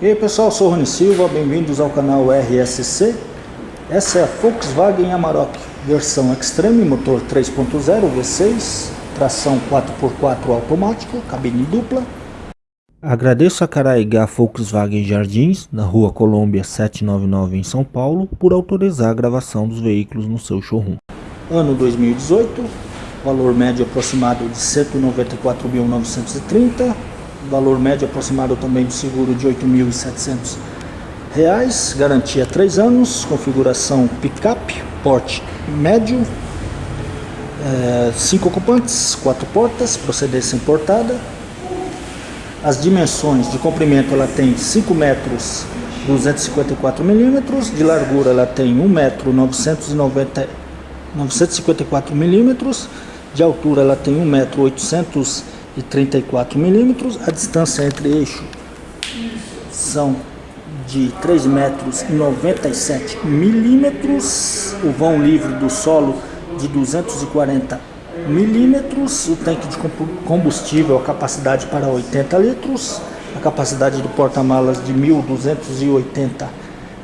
E aí pessoal, sou Rony Silva, bem-vindos ao canal RSC. Essa é a Volkswagen Amarok, versão Extreme, motor 3.0 V6, tração 4x4 automático, cabine dupla. Agradeço a Caraigá Volkswagen Jardins, na rua Colômbia 799 em São Paulo, por autorizar a gravação dos veículos no seu showroom. Ano 2018, valor médio aproximado de 194.930 valor médio aproximado também do seguro de R$ 8.700, garantia 3 anos, configuração picape, porte médio, 5 é, ocupantes, 4 portas, procedência importada. As dimensões de comprimento ela tem 5 metros 254 milímetros, de largura ela tem 1 metro 990, 954 milímetros, de altura ela tem 1 metro 800 e 34 milímetros. A distância entre eixo são de 3 metros e 97 milímetros. O vão livre do solo de 240 milímetros. O tanque de combustível, a capacidade para 80 litros. A capacidade do porta-malas de 1.280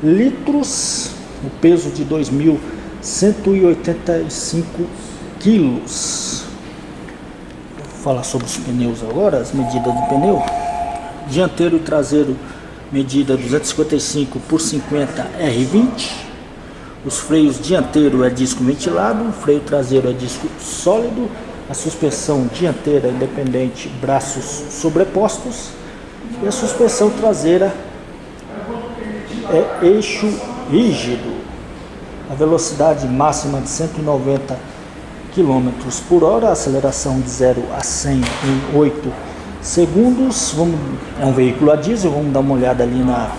litros. O peso de 2.185 quilos falar sobre os pneus agora, as medidas do pneu. Dianteiro e traseiro, medida 255 por 50 R20. Os freios dianteiro é disco ventilado, freio traseiro é disco sólido. A suspensão dianteira independente, braços sobrepostos. E a suspensão traseira é eixo rígido. A velocidade máxima de 190 km por hora, aceleração de 0 a 100 em 8 segundos. Vamos, é um veículo a diesel, vamos dar uma olhada ali na,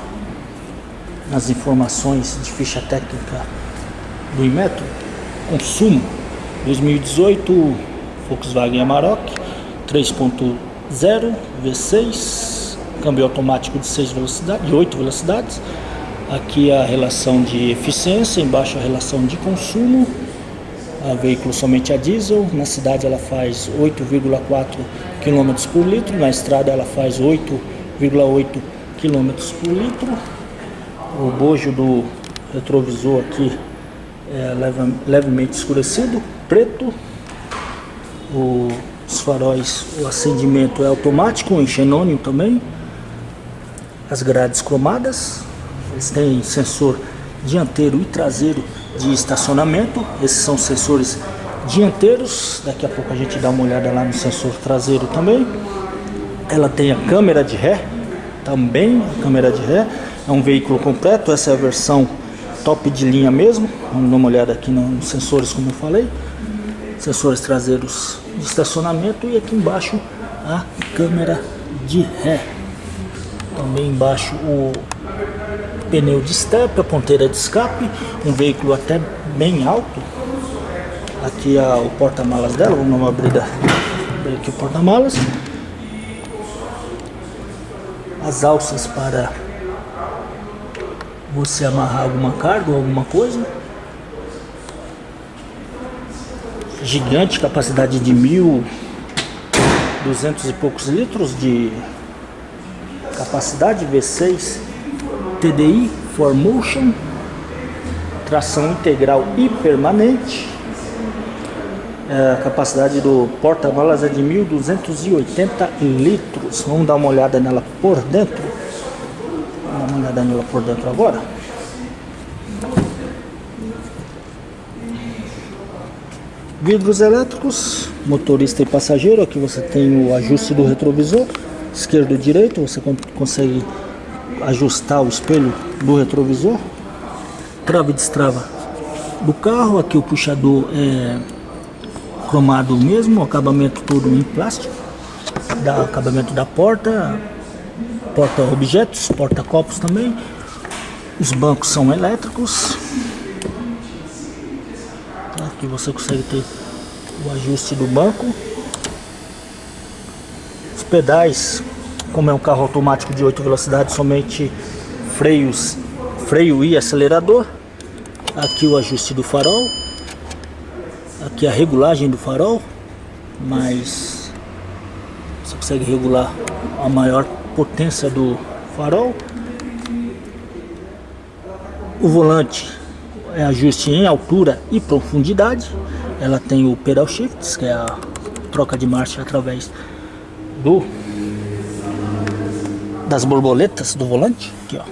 nas informações de ficha técnica do Inmetro. Consumo 2018 Volkswagen Amarok 3.0 V6, câmbio automático de 6 velocidades, de 8 velocidades. Aqui a relação de eficiência, embaixo a relação de consumo a veículo somente a diesel, na cidade ela faz 8,4 km por litro, na estrada ela faz 8,8 km por litro. O bojo do retrovisor aqui é leve, levemente escurecido, preto. O, os faróis, o acendimento é automático, em xenônio também. As grades cromadas, eles têm sensor dianteiro e traseiro de estacionamento. Esses são sensores dianteiros. Daqui a pouco a gente dá uma olhada lá no sensor traseiro também. Ela tem a câmera de ré, também a câmera de ré. É um veículo completo, essa é a versão top de linha mesmo. Vamos dar uma olhada aqui nos sensores como eu falei. Sensores traseiros de estacionamento e aqui embaixo a câmera de ré. Também embaixo o pneu de step, a ponteira de escape, um veículo até bem alto. Aqui é o porta-malas dela, vamos abrir, abrir aqui o porta-malas. As alças para você amarrar alguma carga ou alguma coisa. Gigante, capacidade de mil duzentos e poucos litros de capacidade V6 TDI Motion, tração integral e permanente. É, a capacidade do porta-malas é de 1.280 litros. Vamos dar uma olhada nela por dentro. Vamos dar uma olhada nela por dentro agora. Vidros elétricos, motorista e passageiro. Aqui você tem o ajuste do retrovisor, esquerdo e direito. Você consegue ajustar o espelho do retrovisor, trava e destrava do carro, aqui o puxador é cromado mesmo, acabamento todo em plástico, da acabamento da porta, porta objetos, porta copos também, os bancos são elétricos, aqui você consegue ter o ajuste do banco, os pedais como é um carro automático de 8 velocidades, somente freios, freio e acelerador. Aqui o ajuste do farol. Aqui a regulagem do farol, mas você consegue regular a maior potência do farol. O volante é ajuste em altura e profundidade. Ela tem o pedal shift, que é a troca de marcha através do das borboletas do volante. Aqui, ó.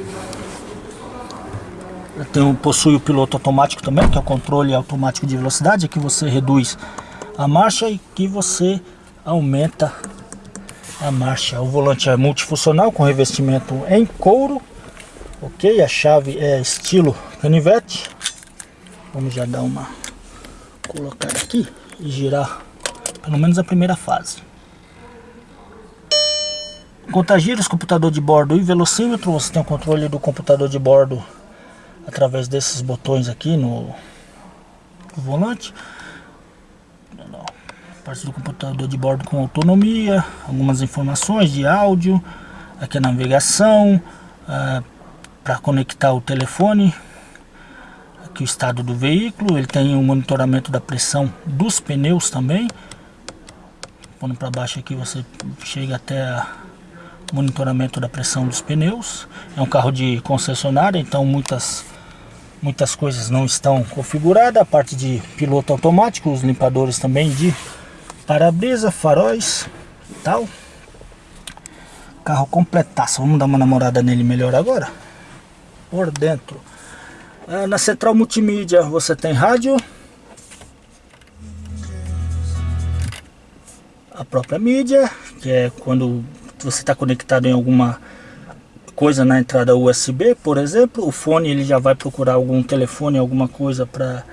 Tem, possui o piloto automático também, que é o controle automático de velocidade, que você reduz a marcha e que você aumenta a marcha. O volante é multifuncional com revestimento em couro. Ok, a chave é estilo canivete. Vamos já dar uma colocada aqui e girar pelo menos a primeira fase. Contagiros, computador de bordo e velocímetro. Você tem o controle do computador de bordo através desses botões aqui no, no volante. Parte do computador de bordo com autonomia, algumas informações de áudio, aqui a navegação, ah, para conectar o telefone, aqui o estado do veículo, ele tem o monitoramento da pressão dos pneus também. Pondo para baixo aqui você chega até o monitoramento da pressão dos pneus. É um carro de concessionária, então muitas muitas coisas não estão configuradas. A parte de piloto automático, os limpadores também de para-brisa, faróis tal. Carro completaço. Vamos dar uma namorada nele melhor agora. Por dentro. Ah, na central multimídia você tem rádio. A própria mídia, que é quando você está conectado em alguma coisa na entrada USB, por exemplo, o fone ele já vai procurar algum telefone, alguma coisa para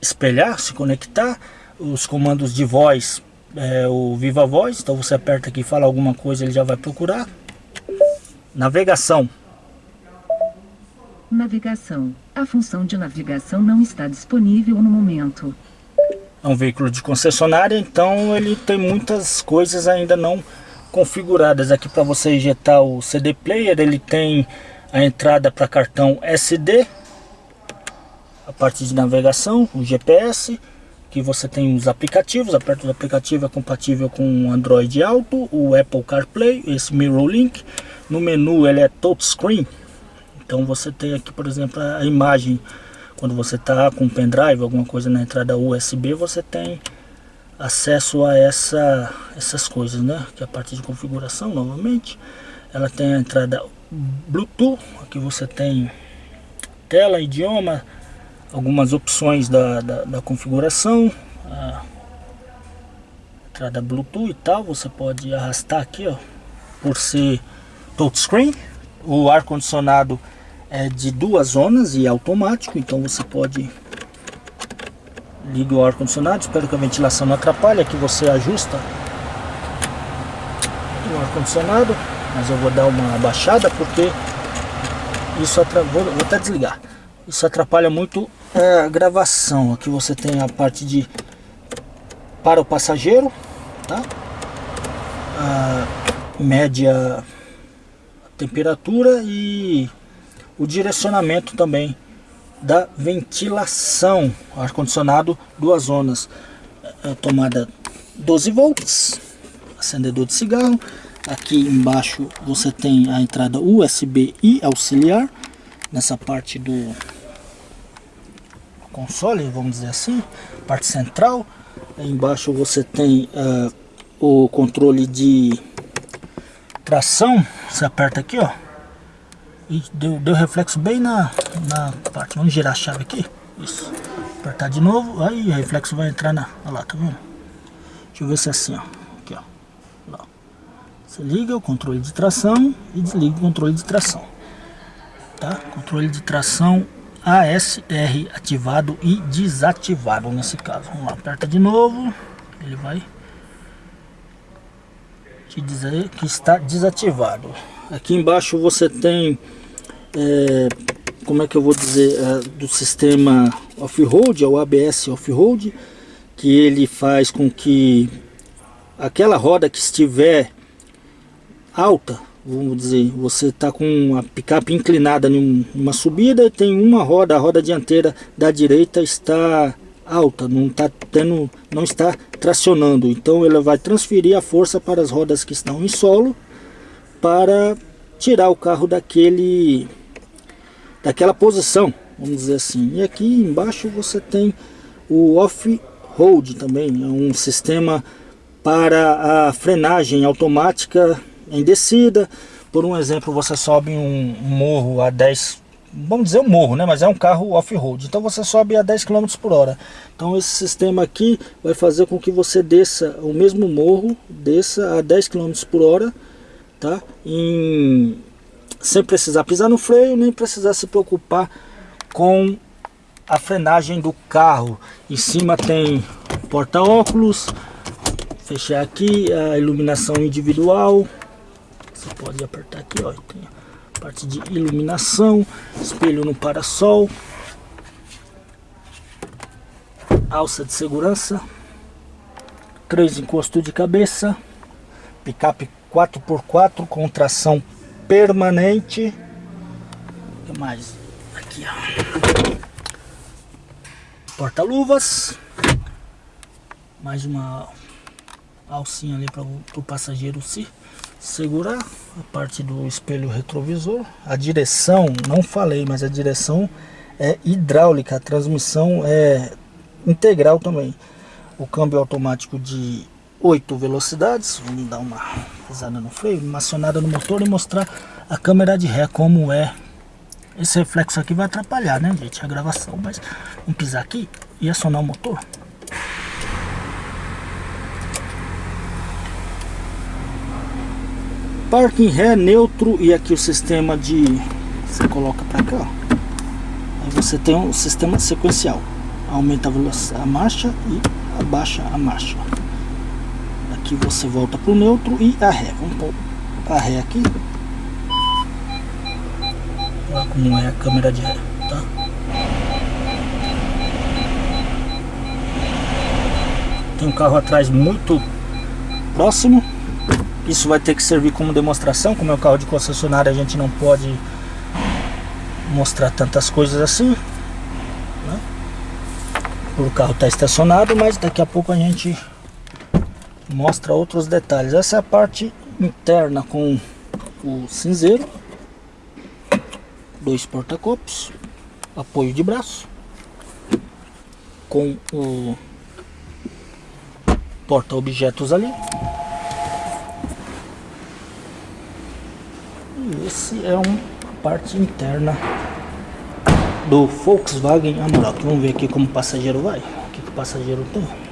espelhar, se conectar. Os comandos de voz, é, o Viva Voz, então você aperta aqui, fala alguma coisa, ele já vai procurar. Navegação. Navegação. A função de navegação não está disponível no momento. É um veículo de concessionária, então ele tem muitas coisas ainda não configuradas aqui para você injetar o CD player ele tem a entrada para cartão SD a parte de navegação o GPS que você tem os aplicativos aperta o aplicativo é compatível com Android Auto o Apple CarPlay esse Mirror Link. No menu ele é touchscreen. Então você tem aqui por exemplo a imagem. Quando você está com pendrive alguma coisa na entrada USB você tem acesso a essa, essas coisas, né? Que é a parte de configuração, novamente. Ela tem a entrada Bluetooth, aqui você tem tela, idioma, algumas opções da, da, da configuração. Entrada Bluetooth e tal, você pode arrastar aqui, ó, por ser touchscreen. O ar-condicionado é de duas zonas e automático, então você pode liga o ar-condicionado, espero que a ventilação não atrapalhe, aqui você ajusta o ar-condicionado, mas eu vou dar uma abaixada porque isso atrapalha, vou, vou até desligar, isso atrapalha muito a gravação, aqui você tem a parte de para o passageiro, tá? a média temperatura e o direcionamento também da ventilação, ar-condicionado, duas zonas, a tomada 12 volts, acendedor de cigarro, aqui embaixo você tem a entrada USB e auxiliar, nessa parte do console, vamos dizer assim, parte central, aí embaixo você tem uh, o controle de tração, você aperta aqui ó, e deu, deu reflexo bem na, na parte. Vamos girar a chave aqui. Isso. Apertar de novo. Aí o reflexo vai entrar na. Olha lá, tá vendo? Deixa eu ver se é assim, ó. Aqui, ó. Lá. Você liga o controle de tração e desliga o controle de tração. Tá? Controle de tração ASR ativado e desativado nesse caso. Vamos lá, aperta de novo. Ele vai te dizer que está desativado. Aqui embaixo você tem é, como é que eu vou dizer, é, do sistema off-road, é o ABS off-road, que ele faz com que aquela roda que estiver alta, vamos dizer, você está com a picape inclinada em uma subida e tem uma roda, a roda dianteira da direita está alta, não está tendo, não está tracionando, então ela vai transferir a força para as rodas que estão em solo para tirar o carro daquele daquela posição, vamos dizer assim. E aqui embaixo você tem o off-road também, é um sistema para a frenagem automática em descida. Por um exemplo, você sobe um morro a 10 vamos dizer um morro, né? Mas é um carro off-road. Então você sobe a 10 km por hora. Então esse sistema aqui vai fazer com que você desça o mesmo morro, desça a 10 km por hora, tá? Em... Sem precisar pisar no freio, nem precisar se preocupar com a frenagem do carro. Em cima tem porta-óculos, fechar aqui a iluminação individual. Você pode apertar aqui, ó, tem a parte de iluminação, espelho no parasol, alça de segurança, três encostos de cabeça, picape 4x4 com tração permanente. Que mais? Aqui, ó. Porta-luvas. Mais uma alcinha ali para o passageiro se segurar a parte do espelho retrovisor a direção não falei mas a direção é hidráulica a transmissão é integral também o câmbio automático de 8 velocidades vamos dar uma pisada no freio uma acionada no motor e mostrar a câmera de ré como é esse reflexo aqui vai atrapalhar né gente a gravação mas vamos pisar aqui e acionar o motor Parking ré neutro e aqui o sistema de... Você coloca para cá, ó. Aí você tem um sistema sequencial. Aumenta a a marcha e abaixa a marcha. Aqui você volta para o neutro e a ré. Vamos pôr a ré aqui. Olha como é a câmera de ré, tá? Tem um carro atrás muito próximo. Isso vai ter que servir como demonstração, como é o carro de concessionária a gente não pode mostrar tantas coisas assim. Né? O carro está estacionado, mas daqui a pouco a gente mostra outros detalhes. Essa é a parte interna com o cinzeiro, dois porta-copos, apoio de braço, com o porta-objetos ali. esse é uma parte interna do Volkswagen Amarok. Vamos ver aqui como o passageiro vai. O que o passageiro tem.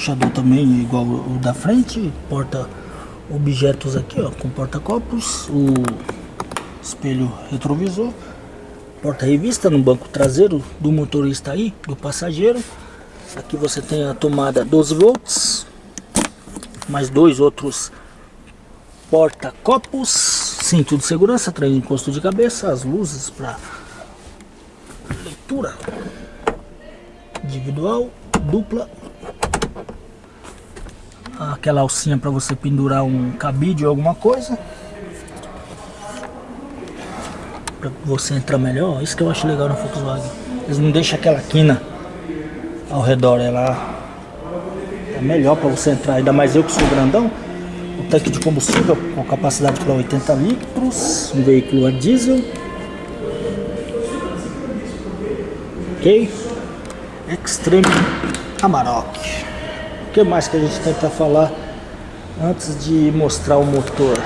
Puxador também igual o da frente. Porta objetos aqui, ó, com porta-copos. O espelho retrovisor. Porta-revista no banco traseiro do motorista aí, do passageiro. Aqui você tem a tomada 12 volts. Mais dois outros porta-copos, cinto de segurança, trem de encosto de cabeça, as luzes para leitura individual, dupla, aquela alcinha para você pendurar um cabide ou alguma coisa, para você entrar melhor. Isso que eu acho legal no Volkswagen. Eles não deixam aquela quina ao redor, ela é melhor para você entrar. Ainda mais eu que sou grandão tanque de combustível com capacidade para 80 litros, um veículo a diesel. Ok? Extreme Amarok. O que mais que a gente para falar antes de mostrar o motor?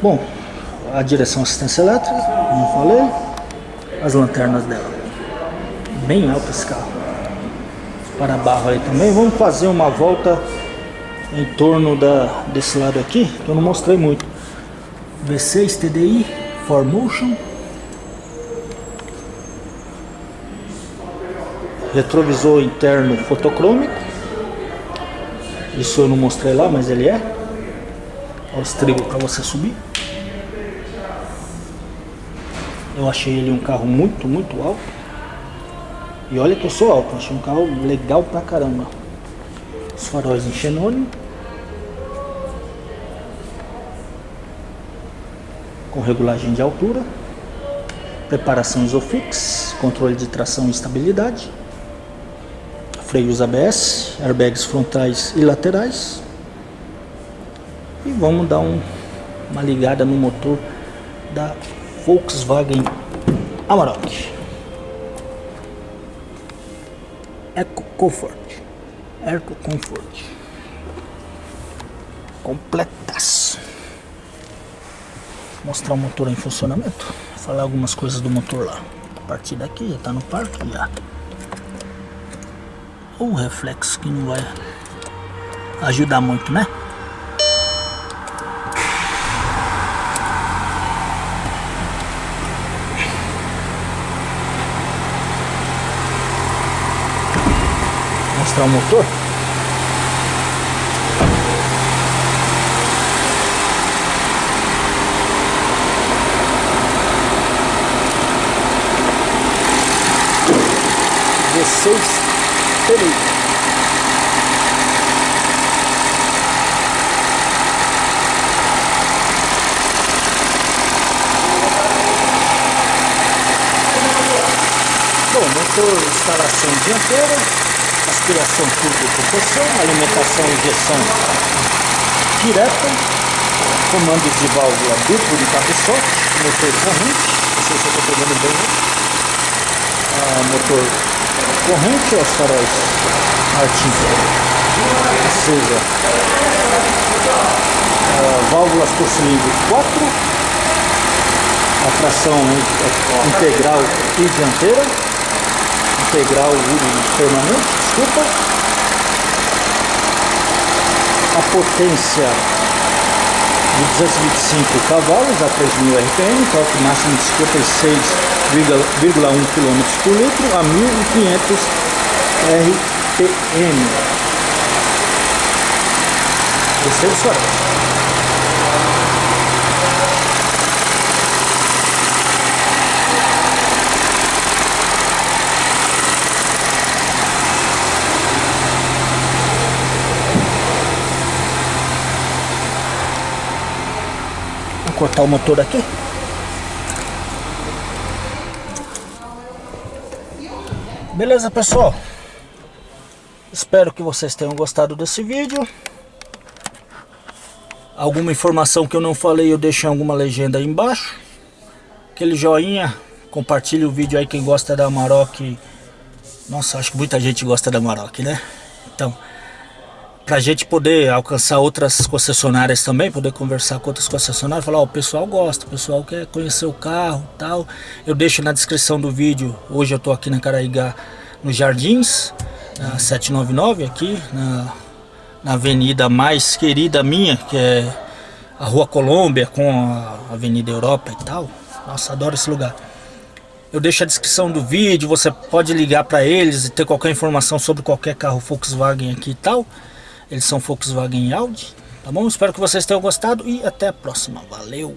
Bom, a direção assistência elétrica, como falei, as lanternas dela. Bem alto esse carro. Para barro aí também. Vamos fazer uma volta em torno da, desse lado aqui, que eu não mostrei muito. V6 TDI, 4Motion. Retrovisor interno fotocrômico. Isso eu não mostrei lá, mas ele é. Olha os trigos para você subir. Eu achei ele um carro muito, muito alto. E olha que eu sou alto, achei um carro legal pra caramba os faróis em xenônio com regulagem de altura preparação Isofix controle de tração e estabilidade freios ABS airbags frontais e laterais. E vamos dar um, uma ligada no motor da Volkswagen Amarok. Eco Comfort. Eco Comfort. Completaço. Mostrar o motor em funcionamento falar algumas coisas do motor lá. A partir daqui já tá no parque já o reflexo que não vai ajudar muito né? Mostrar o motor? V6 Pneu Bom, motor instalação dianteira aspiração turbo propulsão, alimentação e injeção direta, comandos de válvula duplo de cabeçote, motor corrente, não sei se eu estou pegando bem, né? ah, motor corrente, os faróis Martin acesa, ah, válvulas por cilindro 4, a tração integral e dianteira, integral permanente, desculpa. A potência de 225 cavalos a 3.000 RPM, torque máximo de 56,1 km por litro a 1.500 RPM. Terceiro suave. Cortar o motor aqui. Beleza, pessoal? Espero que vocês tenham gostado desse vídeo. Alguma informação que eu não falei, eu deixo em alguma legenda aí embaixo. Aquele joinha, compartilhe o vídeo aí quem gosta da Amarok. Nossa, acho que muita gente gosta da Amarok, né? Então, para a gente poder alcançar outras concessionárias também, poder conversar com outras concessionárias, falar, o pessoal gosta, o pessoal quer conhecer o carro tal. Eu deixo na descrição do vídeo, hoje eu estou aqui na Caraíga, nos Jardins, na 799 aqui, na, na avenida mais querida minha, que é a Rua Colômbia com a Avenida Europa e tal. Nossa, adoro esse lugar. Eu deixo a descrição do vídeo, você pode ligar para eles e ter qualquer informação sobre qualquer carro Volkswagen aqui e tal. Eles são Volkswagen e Audi. Tá bom? Espero que vocês tenham gostado e até a próxima. Valeu!